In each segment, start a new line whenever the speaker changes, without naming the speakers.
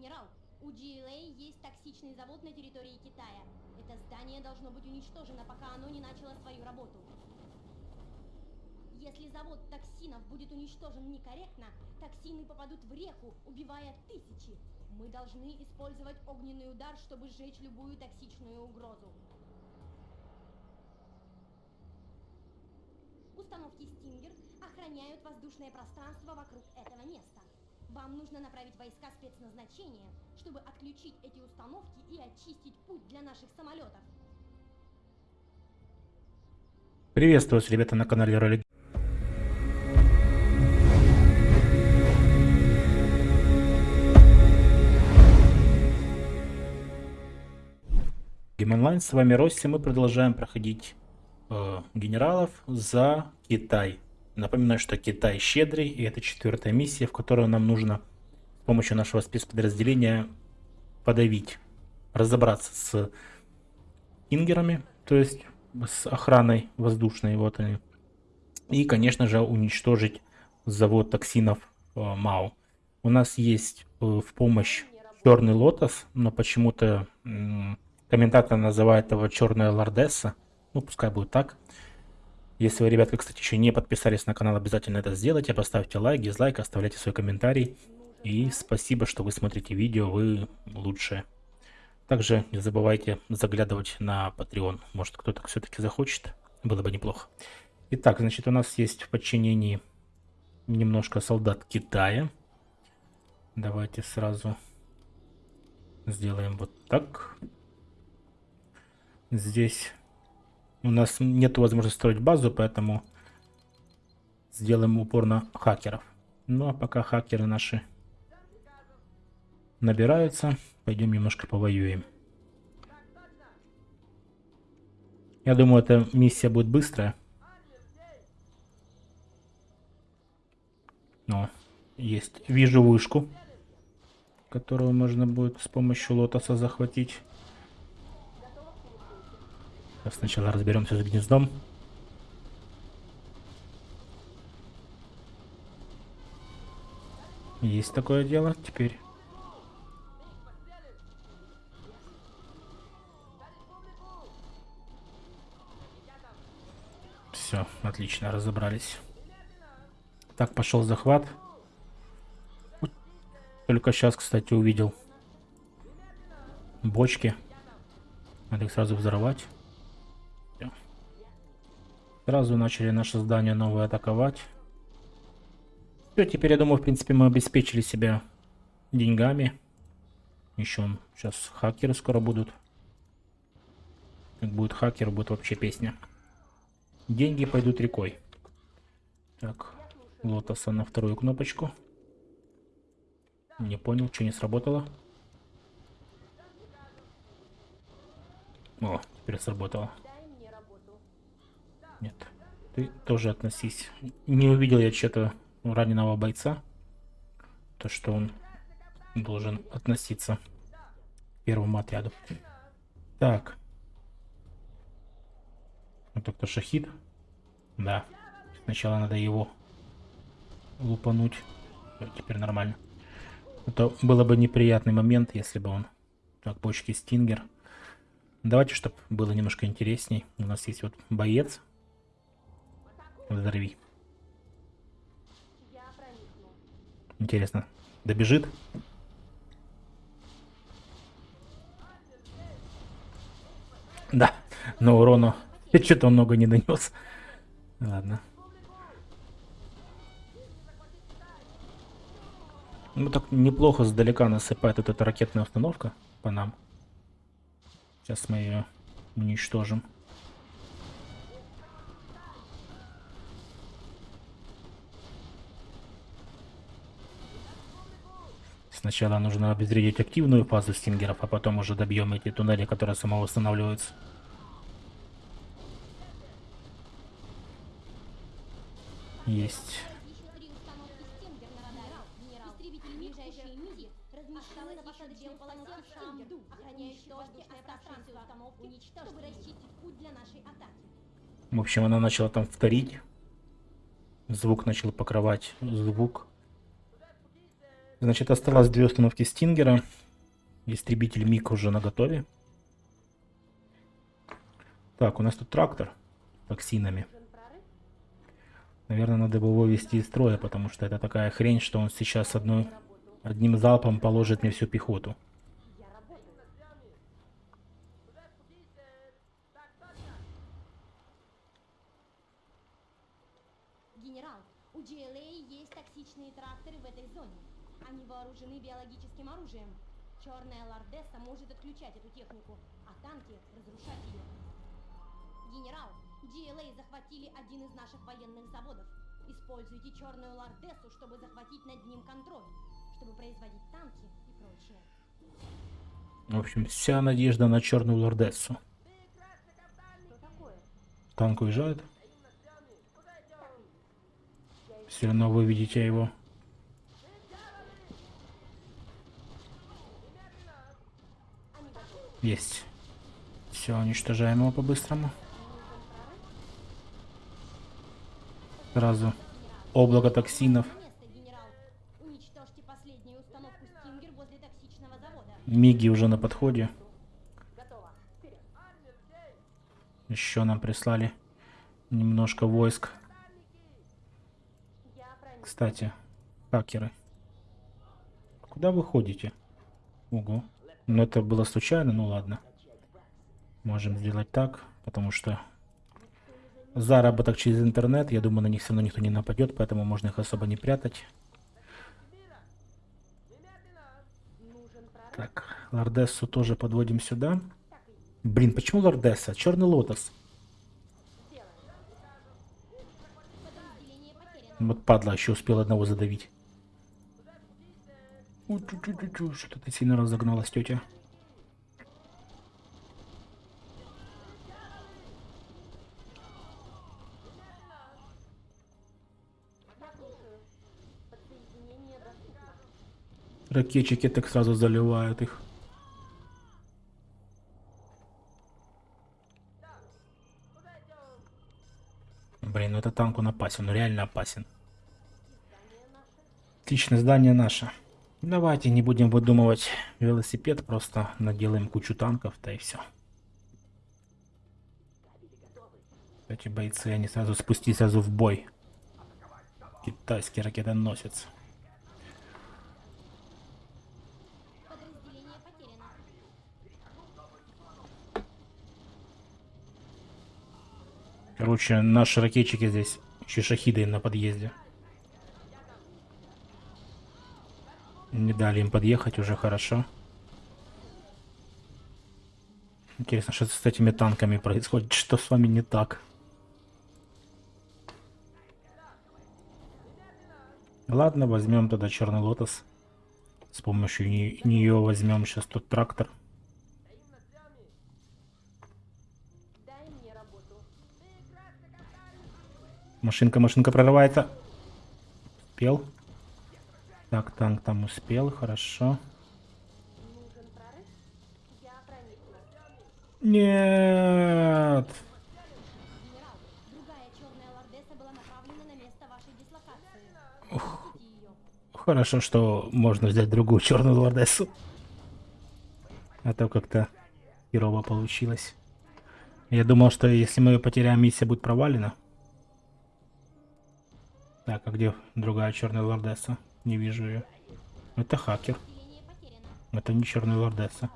генерал, у GLA есть токсичный завод на территории Китая. Это здание должно быть уничтожено, пока оно не начало свою работу. Если завод токсинов будет уничтожен некорректно, токсины попадут в реку, убивая тысячи. Мы должны использовать огненный удар, чтобы сжечь любую токсичную угрозу. Установки Стингер охраняют воздушное пространство вокруг этого места. Вам нужно направить войска спецназначения, чтобы отключить эти установки и очистить путь для наших самолетов.
Приветствую вас, ребята, на канале Ролик. Online, с вами Росси, мы продолжаем проходить э, генералов за Китай. Напоминаю, что Китай щедрый, и это четвертая миссия, в которой нам нужно с помощью нашего спецподразделения подавить, разобраться с ингерами, то есть с охраной воздушной, вот они. И, конечно же, уничтожить завод токсинов э, МАУ. У нас есть э, в помощь черный лотос, но почему-то комментатор называет его черная лордесса. Ну, пускай будет так. Если вы, ребятка, кстати, еще не подписались на канал, обязательно это сделайте. Поставьте лайк, дизлайк, оставляйте свой комментарий. И спасибо, что вы смотрите видео, вы лучшие. Также не забывайте заглядывать на Patreon. Может, кто-то все-таки захочет. Было бы неплохо. Итак, значит, у нас есть в подчинении немножко солдат Китая. Давайте сразу сделаем вот так. Здесь у нас нет возможности строить базу, поэтому сделаем упор на хакеров. Ну а пока хакеры наши набираются, пойдем немножко повоюем. Я думаю, эта миссия будет быстрая. Но есть. Вижу вышку, которую можно будет с помощью лотоса захватить. Сначала разберемся с гнездом. Есть такое дело. Теперь... Все, отлично, разобрались. Так, пошел захват. Только сейчас, кстати, увидел бочки. Надо их сразу взорвать. Сразу начали наше здание новое атаковать. Все, теперь, я думаю, в принципе, мы обеспечили себя деньгами. Еще сейчас хакеры скоро будут. Как будет хакер, будет вообще песня. Деньги пойдут рекой. Так, лотоса на вторую кнопочку. Не понял, что не сработало. О, теперь сработало. Нет. Ты тоже относись. Не увидел я что-то раненого бойца. То, что он должен относиться к первому отряду. Так. Это кто шахид? Да. Сначала надо его лупануть. Теперь нормально. Это было бы неприятный момент, если бы он... Так, бочки Стингер. Давайте, чтобы было немножко интересней. У нас есть вот боец Взорви. Интересно, добежит? Да, но урону что-то много не донес. Ладно. Ну так неплохо сдалека насыпает вот эта ракетная установка по нам. Сейчас мы ее уничтожим. Сначала нужно обезвредить активную фазу стингеров, а потом уже добьем эти туннели, которые самовосстанавливаются. Есть. В общем, она начала там вторить. Звук начал покрывать звук. Значит, осталось две установки Стингера. Истребитель МиГ уже на готове. Так, у нас тут трактор токсинами. Наверное, надо его вывести из строя, потому что это такая хрень, что он сейчас одной, одним залпом положит мне всю пехоту.
Генерал, у GLA есть токсичные тракторы в этой зоне. Они вооружены биологическим оружием. Черная лордесса может отключать эту технику, а танки разрушать ее. Генерал, GLA захватили один из наших военных заводов. Используйте черную лордессу, чтобы захватить над ним контроль, чтобы производить танки и прочее.
В общем, вся надежда на черную лордессу. Танк уезжает. Все равно вы видите его.
Они готовы.
Есть. Все, уничтожаем его по-быстрому. Сразу облако токсинов. Миги уже на подходе. Еще нам прислали немножко войск. Кстати, хакеры. Куда вы ходите? Ого. Ну это было случайно, ну ладно. Можем сделать так, потому что заработок через интернет, я думаю, на них все равно никто не нападет, поэтому можно их особо не прятать. Так, Лордессу тоже подводим сюда. Блин, почему Лордесса? Черный лотос. Вот падла, еще успел одного задавить. Что-то сильно разогналась, тетя. Ракетчики так сразу заливают их. Блин, ну это танк он опасен, ну реально опасен. Отличное здание наше. Давайте не будем выдумывать велосипед, просто наделаем кучу танков, да и все. Эти бойцы, они сразу спустились сразу в бой. Китайский ракетоносец. Короче, наши ракетчики здесь еще шахиды на подъезде. Не дали им подъехать, уже хорошо. Интересно, что с этими танками происходит? Что с вами не так? Ладно, возьмем тогда черный лотос. С помощью нее возьмем сейчас тут трактор. Машинка, машинка прорывается. Успел. Так, танк там успел, хорошо. Нет.
Ее.
Хорошо, что можно взять другую черную лордессу. А то как-то херово получилось. Я думал, что если мы ее потеряем, миссия будет провалена. Так, а где другая черная лордесса? Не вижу ее. Это хакер. Это не черная лордесса.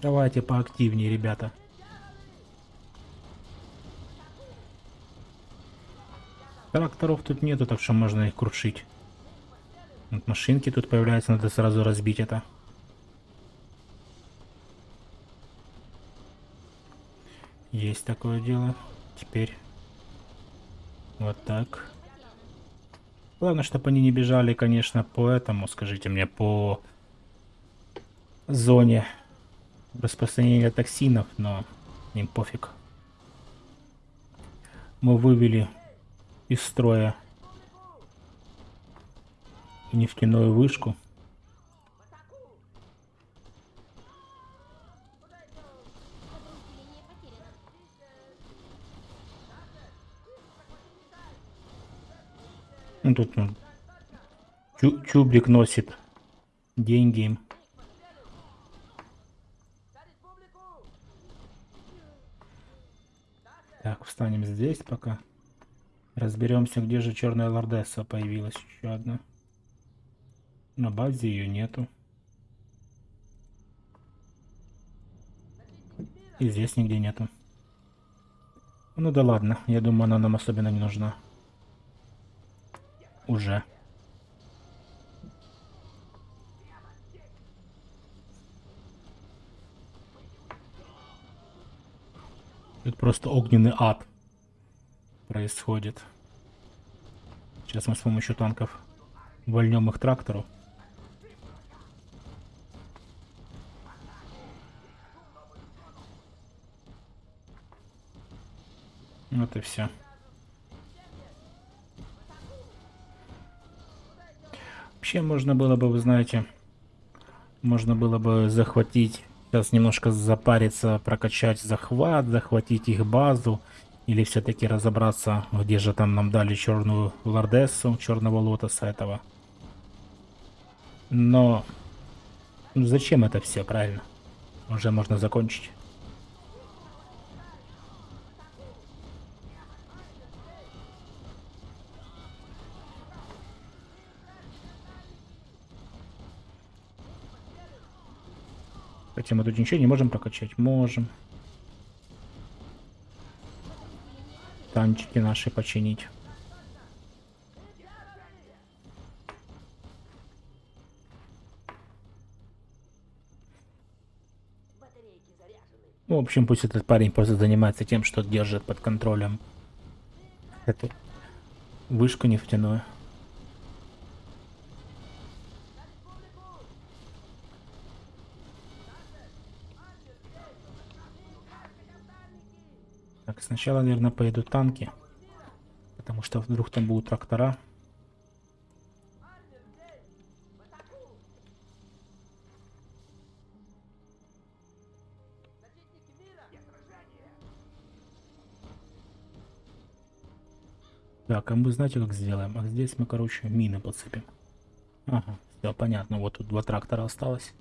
Давайте поактивнее, ребята. Тракторов тут нету, так что можно их крушить. Вот машинки тут появляются, надо сразу разбить это. Есть такое дело. Теперь вот так. Главное, чтобы они не бежали, конечно, по этому, скажите мне, по зоне распространения токсинов, но им пофиг. Мы вывели из строя нефтяную вышку. Ну, тут ну, Чу- Чубрик носит деньги им. Так, встанем здесь пока. Разберемся, где же черная лордесса появилась еще одна. На базе ее нету. И здесь нигде нету. Ну да ладно, я думаю, она нам особенно не нужна. Уже. Тут просто огненный ад происходит. Сейчас мы с помощью танков вольнем их трактору. Вот и все. Вообще можно было бы, вы знаете, можно было бы захватить, сейчас немножко запариться, прокачать захват, захватить их базу, или все-таки разобраться, где же там нам дали черную лордессу, черного лотоса этого. Но зачем это все, правильно? Уже можно закончить. Хотя мы тут ничего не можем прокачать. Можем. Танчики наши починить. Ну, в общем, пусть этот парень просто занимается тем, что держит под контролем эту вышку нефтяную. Так, сначала, наверное, поедут танки. Потому что вдруг там будут трактора. Так, а мы знаете, как сделаем? А здесь мы, короче, мины подсыпем. Ага, все понятно. Вот тут два трактора осталось.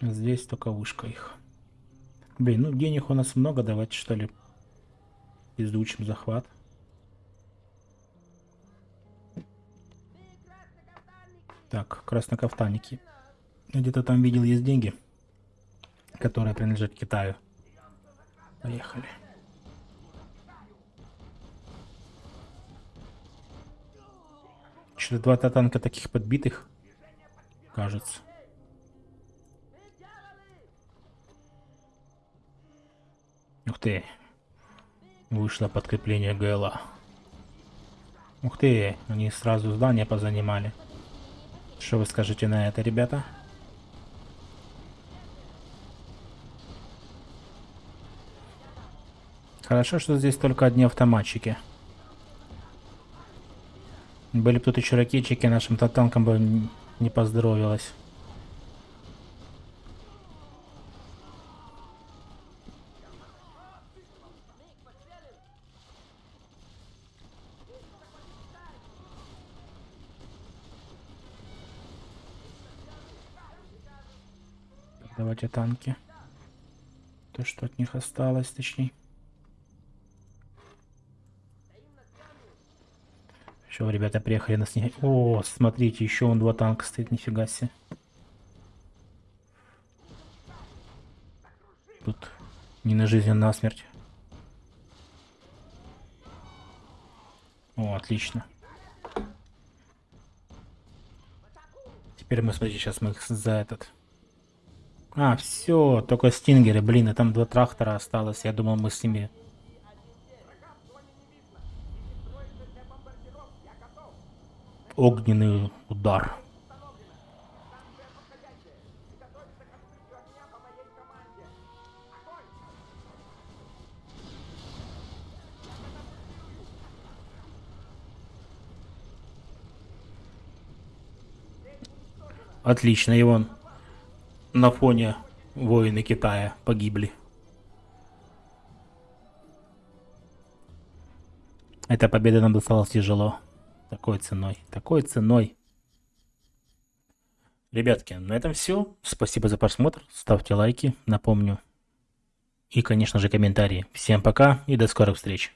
Здесь только вышка их. Блин, ну денег у нас много, давайте что ли изучим захват. Так, краснокафтанники. Где-то там видел есть деньги, которые принадлежат Китаю. Поехали. Что-то два танка таких подбитых, кажется. Ух ты. Вышло подкрепление ГЛА. Ух ты, они сразу здание позанимали. Что вы скажете на это, ребята? Хорошо, что здесь только одни автоматчики. Были бы тут еще ракетчики, нашим танкам бы не поздоровилось. Давайте танки. То, что от них осталось, точнее. Все, ребята приехали на снег. О, смотрите, еще он два танка стоит, нифига себе. Тут не на жизнь, а на смерть. О, отлично. Теперь мы, смотрите, сейчас мы их за этот... А, все, только стингеры, блин, и там два трактора осталось. Я думал, мы с ними... Огненный удар. Отлично, и вон на фоне воины Китая погибли. Эта победа нам досталась тяжело. Такой ценой. Такой ценой. Ребятки, на этом все. Спасибо за просмотр. Ставьте лайки, напомню. И, конечно же, комментарии. Всем пока и до скорых встреч.